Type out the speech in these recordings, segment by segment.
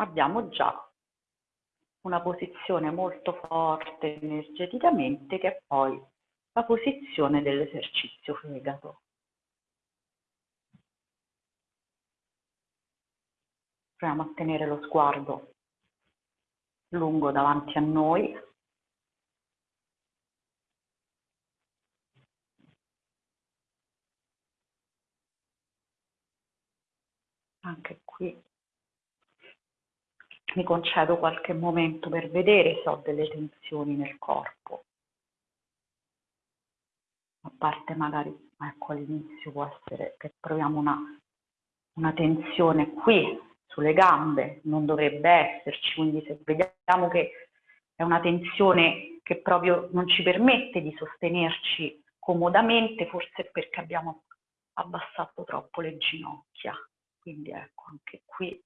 abbiamo già una posizione molto forte energeticamente che è poi la posizione dell'esercizio fegato. Proviamo a tenere lo sguardo lungo davanti a noi. Anche qui mi concedo qualche momento per vedere se ho delle tensioni nel corpo. A parte magari, ecco all'inizio può essere che proviamo una, una tensione qui sulle gambe, non dovrebbe esserci, quindi se vediamo che è una tensione che proprio non ci permette di sostenerci comodamente, forse perché abbiamo abbassato troppo le ginocchia. Quindi ecco, anche qui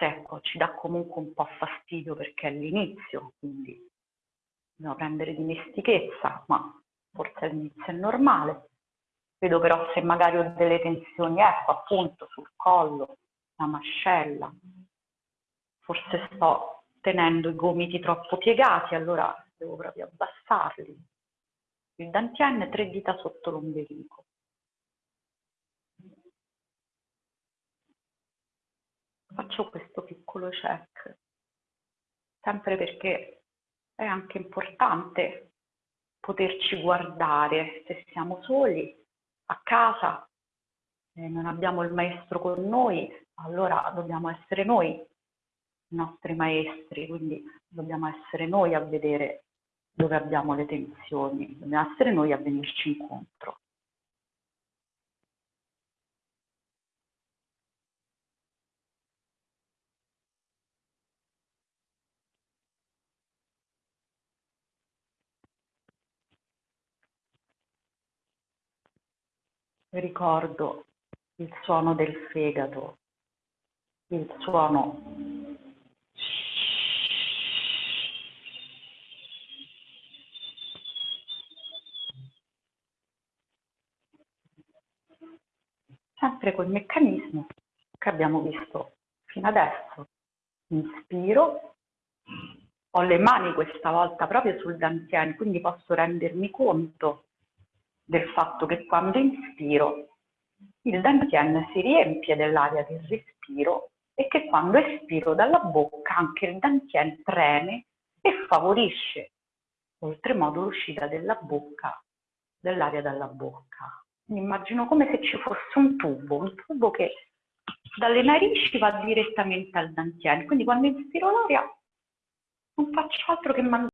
ecco, ci dà comunque un po' fastidio perché è l'inizio, quindi dobbiamo prendere dimestichezza, ma forse all'inizio è normale. Vedo però se magari ho delle tensioni, ecco appunto sul collo, la mascella, forse sto tenendo i gomiti troppo piegati, allora devo proprio abbassarli. Il dantien, tre dita sotto l'ombelico. Faccio questo piccolo check, sempre perché è anche importante poterci guardare. Se siamo soli a casa, e non abbiamo il maestro con noi, allora dobbiamo essere noi i nostri maestri, quindi dobbiamo essere noi a vedere dove abbiamo le tensioni, dobbiamo essere noi a venirci incontro. Ricordo il suono del fegato il suono sempre quel meccanismo che abbiamo visto fino adesso. Inspiro, ho le mani questa volta proprio sul dantien, quindi posso rendermi conto del fatto che quando inspiro il dantien si riempie dell'aria del respiro e che quando espiro dalla bocca anche il dantien preme e favorisce oltremodo l'uscita della bocca, dell'aria dalla bocca. Mi immagino come se ci fosse un tubo, un tubo che dalle narici va direttamente al dantien, quindi quando inspiro l'aria non faccio altro che mandare